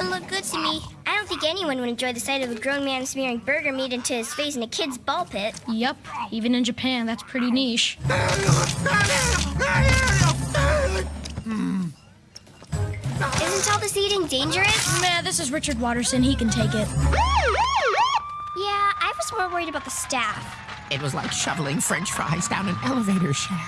doesn't look good to me. I don't think anyone would enjoy the sight of a grown man smearing burger meat into his face in a kid's ball pit. Yup. even in Japan, that's pretty niche. Isn't all this eating dangerous? Man, this is Richard Watterson. He can take it. Yeah, I was more worried about the staff. It was like shoveling french fries down an elevator shaft.